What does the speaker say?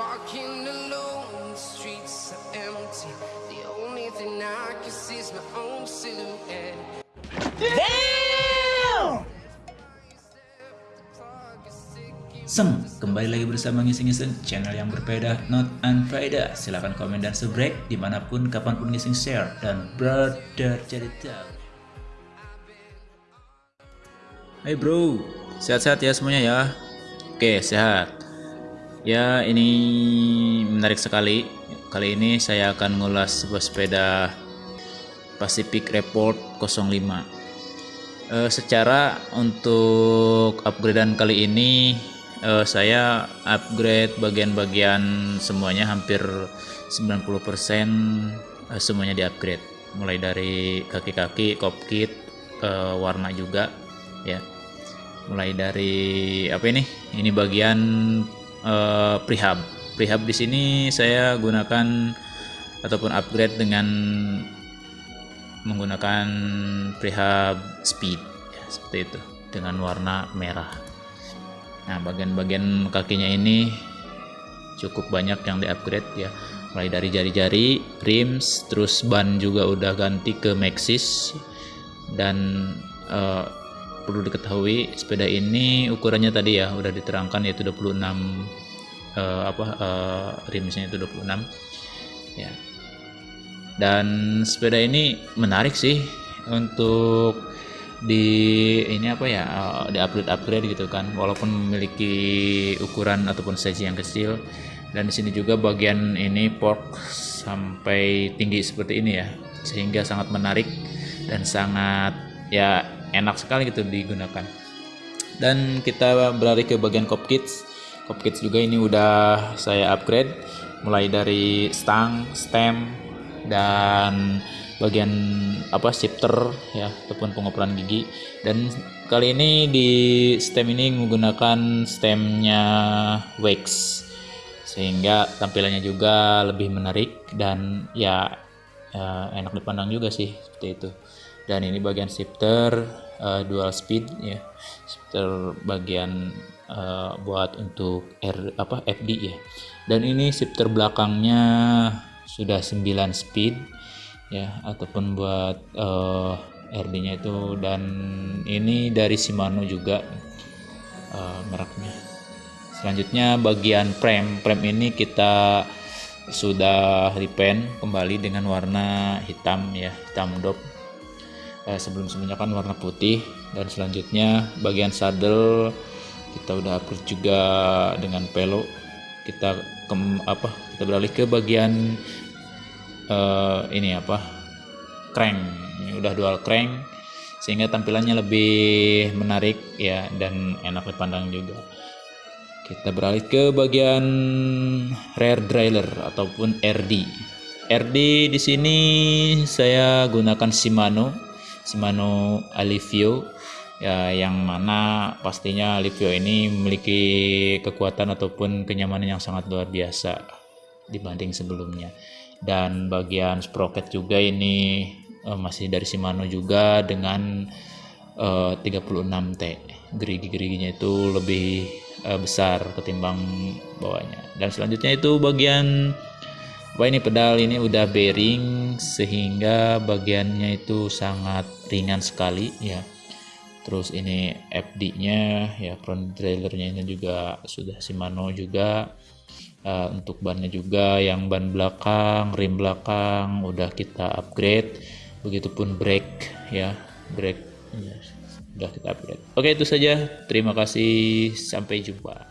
walking alone, the streets are empty. The only thing I can see is my own silhouette. Damn! Sem, kembali lagi bersama ngising-ngising channel yang berbeda, not unfaedah. Silahkan komen dan subscribe, di mana pun, kapan pun ngising share dan brother cerita. Hai hey bro, sehat-sehat ya semuanya ya. Oke, sehat. Ya, ini menarik sekali. Kali ini saya akan ngulas sebuah sepeda Pacific Report 05. Uh, secara untuk upgradean kali ini uh, saya upgrade bagian-bagian semuanya hampir 90% uh, eh, semuanya di upgrade mulai dari kaki-kaki, cockpit, uh, warna juga ya. Mulai dari apa ini? Ini bagian uh, prehab. Prehab di sini saya gunakan ataupun upgrade dengan menggunakan prehab speed. Ya, seperti itu. Dengan warna merah. Nah bagian-bagian kakinya ini cukup banyak yang di-upgrade ya. Mulai dari jari-jari, rims, terus ban juga udah ganti ke Maxxis dan uh, perlu diketahui sepeda ini ukurannya tadi ya udah diterangkan yaitu 26 uh, eh, apa uh, rimsnya itu 26 ya. Dan sepeda ini menarik sih untuk di ini apa ya uh, di upgrade upgrade gitu kan. Walaupun memiliki ukuran ataupun size yang kecil. Dan di sini juga bagian ini fork sampai tinggi seperti ini ya. Sehingga sangat menarik dan sangat ya enak sekali gitu digunakan. Dan kita beralih ke bagian cop kits cop kits juga ini udah saya upgrade mulai dari stang stem dan bagian apa shifter ya ataupun pengoperan gigi. Dan kali ini di stem ini menggunakan stemnya wax sehingga tampilannya juga lebih menarik dan ya, ya enak dipandang juga sih seperti itu dan ini bagian shifter uh, dual speed ya shifter bagian uh, buat untuk R apa FD ya dan ini shifter belakangnya sudah 9 speed ya ataupun buat uh, eh, RD-nya itu dan ini dari Shimano juga uh, mereknya. Selanjutnya bagian frame, frame ini kita sudah repaint kembali dengan warna hitam ya, hitam dop. Uh, sebelum sebelumnya kan warna putih dan selanjutnya bagian saddle kita udah upgrade juga dengan pelo. Kita ke apa? Kita beralih ke bagian uh, ini apa crank ini udah dual crank sehingga tampilannya lebih menarik ya dan enak dipandang juga kita beralih ke bagian rear derailleur ataupun RD RD di sini saya gunakan Shimano Shimano Alivio ya yang mana pastinya Alivio ini memiliki kekuatan ataupun kenyamanan yang sangat luar biasa dibanding sebelumnya. Dan bagian sprocket juga ini uh, masih dari Shimano juga dengan uh, 36T gerigi-geriginya itu lebih uh, besar ketimbang bawahnya. Dan selanjutnya itu bagian apa ini pedal ini udah bearing sehingga bagiannya itu sangat ringan sekali ya. Terus ini FD nya ya front trailernya ini juga sudah Shimano juga. Uh, untuk bannya juga yang ban belakang rim belakang udah kita upgrade. Begitupun brake ya brake ya, udah kita upgrade. Oke itu saja. Terima kasih. Sampai jumpa